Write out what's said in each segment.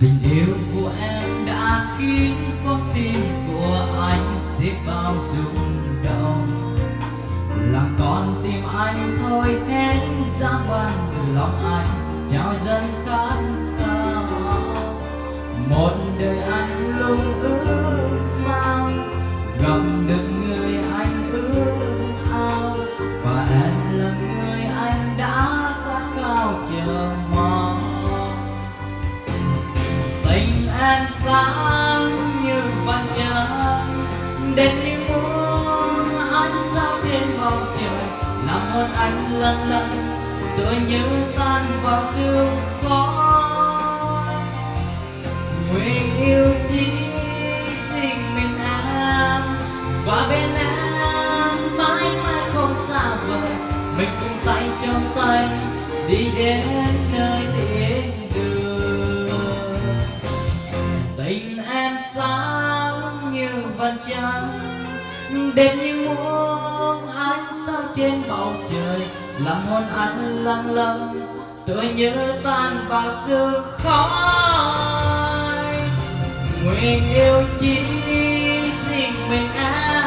tình yêu của em đã khiến con tim của anh dễ bao rung động. Làm con tim anh thôi, hết giá ban lòng anh trao dần khát khao. Một đời anh lung ước sáng như mặt trăng đến như muốn ánh sao trên bầu trời làm ơn anh lần lần, tựa như tan vào sương khói. Nguyện yêu chỉ riêng mình em và bên em mãi mãi không xa vời. Mình cùng tay trong tay, đi đến nơi thiên sáng như vầng trăng đẹp như muôn ánh sao trên bầu trời, làm hôn anh lăng lăng tựa như tan vào sương khói. Nguyện yêu chỉ riêng mình em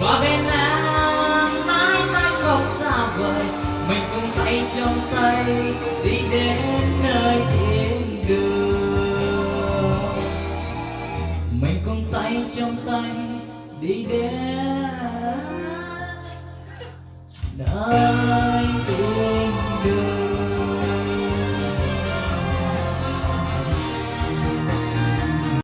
Qua bên em mãi mãi không xa vời. Mình cùng tay trong tay đi đến nơi thiên mình cùng tay trong tay đi đến.